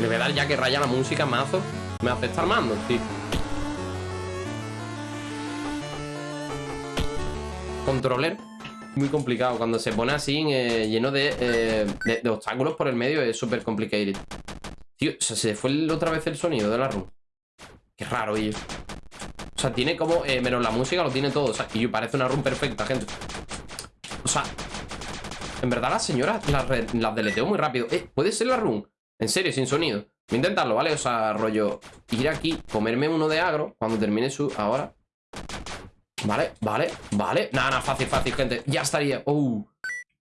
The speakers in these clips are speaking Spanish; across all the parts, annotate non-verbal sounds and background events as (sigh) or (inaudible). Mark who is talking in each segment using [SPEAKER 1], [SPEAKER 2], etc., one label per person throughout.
[SPEAKER 1] Le voy a dar ya que raya la música, mazo. Me hace estar mando, tío. Controller. Muy complicado. Cuando se pone así, eh, lleno de, eh, de, de obstáculos por el medio, es súper complicated. Tío, o sea, se fue otra vez el sonido de la room. Qué raro, tío. O sea, tiene como... eh, menos la música, lo tiene todo. O sea, y parece una room perfecta, gente. O sea... En verdad las señoras las, deleteo muy rápido. Eh, ¿puede ser la room? En serio, sin sonido. Voy a intentarlo, ¿vale? O sea, rollo... Ir aquí, comerme uno de agro cuando termine su... Ahora. Vale, vale, vale. Nada, nada, fácil, fácil, gente. Ya estaría. Uh.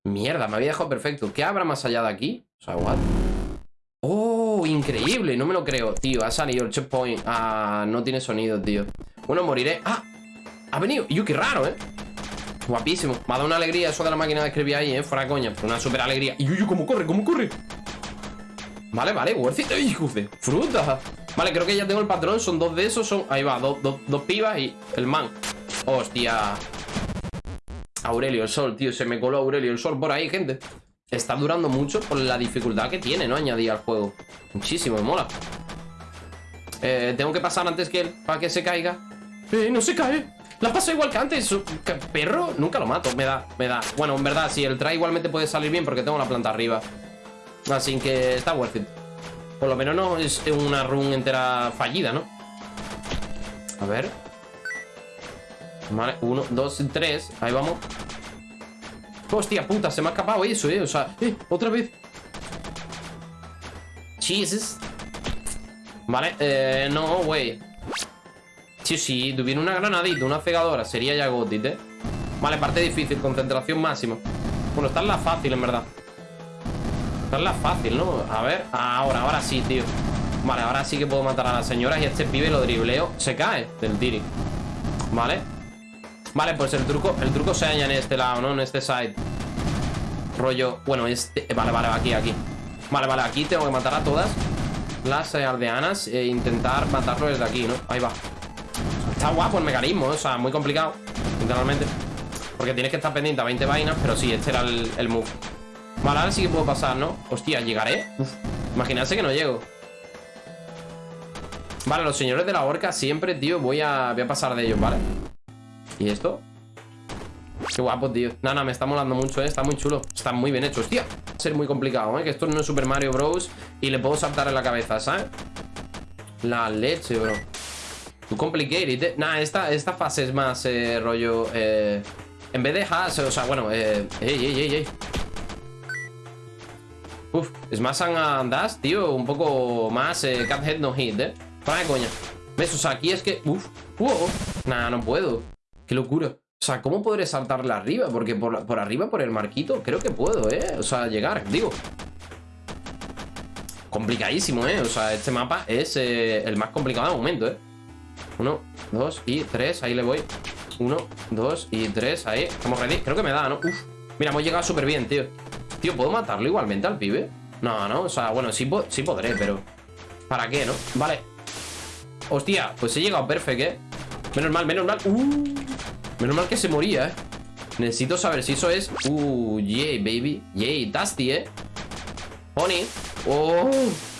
[SPEAKER 1] Mierda, me había dejado perfecto. ¿Qué habrá más allá de aquí? O sea, what? ¡Oh! Increíble, no me lo creo Tío, ha salido el checkpoint Ah, no tiene sonido, tío Bueno, moriré ¡Ah! Ha venido ¡Yo, qué raro, eh! Guapísimo Me ha dado una alegría eso de la máquina de escribir ahí, eh Fuera coña Una super alegría ¡Y yo, cómo corre! ¿Cómo corre? Vale, vale, worth it ¡Ay! ¡Fruta! Vale, creo que ya tengo el patrón Son dos de esos Son... Ahí va Dos, dos, pibas y el man Hostia Aurelio el Sol, tío Se me coló Aurelio el Sol por ahí, gente Está durando mucho por la dificultad que tiene, ¿no? Añadir al juego. Muchísimo, me mola. Eh, tengo que pasar antes que él para que se caiga. ¡Eh, no se cae! La pasa igual que antes. ¿Qué ¿Perro? Nunca lo mato. Me da, me da. Bueno, en verdad, sí, el try igualmente puede salir bien porque tengo la planta arriba. Así que está worth it. Por lo menos no es una run entera fallida, ¿no? A ver. Vale, uno, dos, tres. Ahí vamos. Hostia puta, se me ha escapado eso, eh. O sea, eh, otra vez. Jesus. Vale, eh, no, güey. Sí, sí, tuviera una granadita, una cegadora, sería ya gotit, eh. Vale, parte difícil, concentración máxima. Bueno, esta es la fácil, en verdad. Esta es la fácil, ¿no? A ver, ahora, ahora sí, tío. Vale, ahora sí que puedo matar a las señoras y este pibe lo dribleo. Se cae del tiri. Vale. Vale, pues el truco, el truco se halla en este lado, ¿no? En este side. Rollo, bueno, este... Vale, vale, aquí, aquí. Vale, vale, aquí tengo que matar a todas las eh, aldeanas e intentar matarlo desde aquí, ¿no? Ahí va. Está guapo el mecanismo, o sea, muy complicado, literalmente. Porque tienes que estar pendiente a 20 vainas, pero sí, este era el move. Vale, ahora sí que puedo pasar, ¿no? Hostia, ¿llegaré? Uf, imaginarse que no llego. Vale, los señores de la horca siempre, tío, voy a, voy a pasar de ellos, ¿vale? ¿Y esto? Qué guapo, tío. Nada, me está molando mucho, ¿eh? Está muy chulo. Está muy bien hecho. Hostia, ser muy complicado, ¿eh? Que esto no es Super Mario Bros. Y le puedo saltar en la cabeza, ¿sabes? La leche, bro. Too complicated, ¿eh? Nah, esta, esta fase es más eh, rollo... Eh, en vez de hash, o sea, bueno... Eh, ey, ey, ey, ey. Uf, más and dash, tío. Un poco más eh, head no hit, ¿eh? Para de coña. ¿Ves? O sea, aquí es que... Uf, wow. Nah, no puedo. Qué locura. O sea, ¿cómo podré saltarle arriba? Porque por, por arriba, por el marquito, creo que puedo, ¿eh? O sea, llegar, digo. Complicadísimo, ¿eh? O sea, este mapa es eh, el más complicado de momento, ¿eh? Uno, dos y tres, ahí le voy. Uno, dos y tres, ahí. Estamos ready. Creo que me da, ¿no? Uf. Mira, hemos llegado súper bien, tío. Tío, ¿puedo matarlo igualmente al pibe? No, no, o sea, bueno, sí, sí podré, pero... ¿Para qué, no? Vale. Hostia, pues he llegado perfecto, ¿eh? Menos mal, menos mal. Uh, menos mal que se moría, ¿eh? Necesito saber si eso es... Uh, yay, baby. Yay, Dusty, ¿eh? Honey. Oh,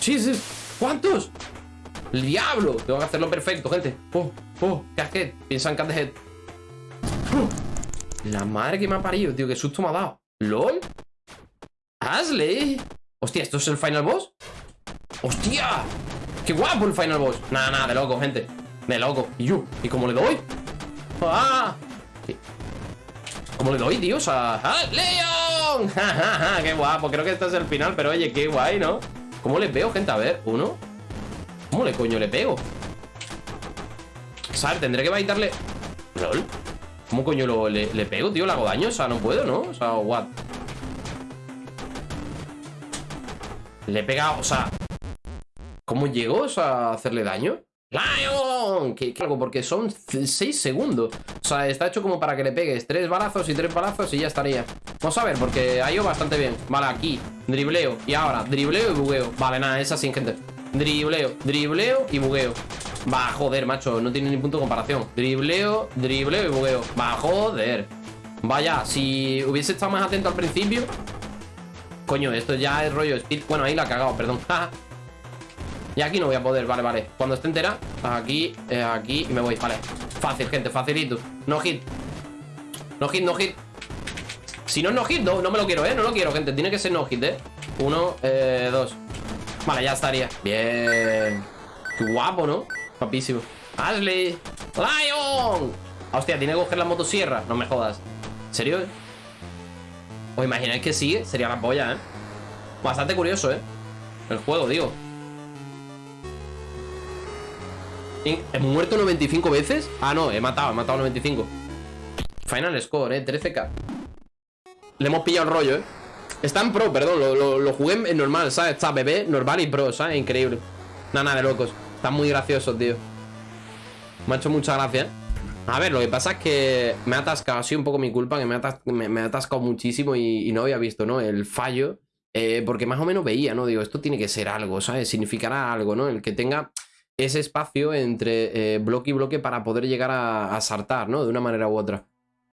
[SPEAKER 1] Jesus. ¿Cuántos? ¡El diablo! Tengo que hacerlo perfecto, gente. Oh, oh, casquet. Piensa en cat the head. La madre que me ha parido, tío. Qué susto me ha dado. ¿LOL? ¡Ashley! Hostia, ¿esto es el final boss? ¡Hostia! ¡Qué guapo el final boss! Nada, nada, de loco, gente. De loco. ¿Y yo? ¿Y cómo le doy? ¡Ah! ¿Cómo le doy, tío? O sea... ¡Ah! ¡Leon! (laughs) ¡Qué guapo! Creo que este es el final, pero oye, qué guay, ¿no? ¿Cómo le pego, gente? A ver, uno. ¿Cómo le coño le pego? ¿Sabes? Tendré que baitarle... ¿Lol? ¿Cómo coño lo, le, le pego, tío? ¿Le hago daño? O sea, no puedo, ¿no? O sea, what? Le he pegado, o sea... ¿Cómo llegó o sea, a hacerle daño? ¡Lion! ¿Qué, qué hago? Porque son 6 segundos. O sea, está hecho como para que le pegues tres balazos y tres balazos y ya estaría. Vamos a ver, porque ha ido bastante bien. Vale, aquí, dribleo. Y ahora, dribleo y bugueo. Vale, nada, es así, gente. Dribleo, dribleo y bugueo. Va, joder, macho, no tiene ni punto de comparación. Dribleo, dribleo y bugueo. Va, joder. Vaya, si hubiese estado más atento al principio. Coño, esto ya es rollo speed. Bueno, ahí la ha cagado, perdón. (laughs) Y aquí no voy a poder, vale, vale. Cuando esté entera, aquí, eh, aquí y me voy, vale. Fácil, gente, facilito. No hit. No hit, no hit. Si no es no hit, no, no me lo quiero, eh No lo quiero, gente, tiene que ser no hit, eh. Uno, eh, dos. Vale, ya estaría. Bien. Qué guapo, ¿no? Guapísimo. Ashley. Lion. Hostia, tiene que coger la motosierra. No me jodas. ¿En serio? ¿Os imagináis que sigue? Sería la polla, ¿eh? Bastante curioso, ¿eh? El juego, digo ¿He muerto 95 veces? Ah, no, he matado, he matado 95 Final score, eh, 13k Le hemos pillado el rollo, eh Está en pro, perdón, lo, jugué en normal, ¿sabes? Está bebé, normal y pro, ¿sabes? Increíble nada de locos Están muy graciosos, tío Me ha hecho mucha gracia, ¿eh? A ver, lo que pasa es que me ha atascado, ha sido un poco mi culpa, que me ha, atascado muchísimo y, no había visto, ¿no? El fallo, eh, porque más o menos veía, ¿no? Digo, esto tiene que ser algo, ¿sabes? Significará algo, ¿no? El que tenga ese espacio entre eh, bloque y bloque para poder llegar a, a, saltar, ¿no? De una manera u otra.